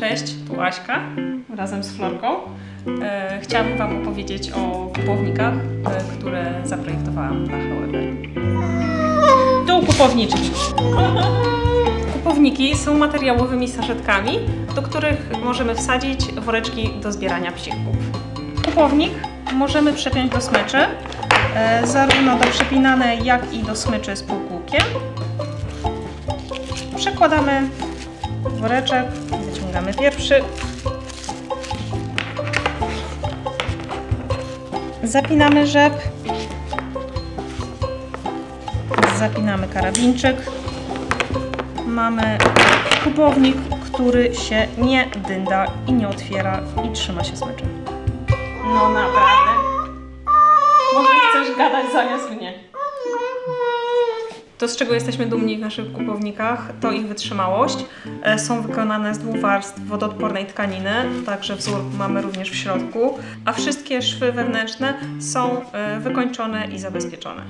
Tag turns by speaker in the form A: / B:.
A: Cześć, tu Aśka razem z Florką. E, chciałabym Wam opowiedzieć o kupownikach, e, które zaprojektowałam na HWB. Tu kupowniczki. Kupowniki są materiałowymi saszetkami, do których możemy wsadzić woreczki do zbierania psików. Kupownik możemy przepiąć do smyczy, e, zarówno do przypinanej, jak i do smyczy z półkółkiem. Przekładamy woreczek, wyciągamy pierwszy. Zapinamy rzep. Zapinamy karabinczyk. Mamy kubownik, który się nie dynda i nie otwiera i trzyma się smyczem. No naprawdę. Może chcesz gadać zamiast mnie. To, z czego jesteśmy dumni w naszych kupownikach, to ich wytrzymałość. E, Są wykonane z dwóch warstw wodoodpornej tkaniny, także wzór mamy również w środku, a wszystkie szwy wewnętrzne są e, wykończone i zabezpieczone.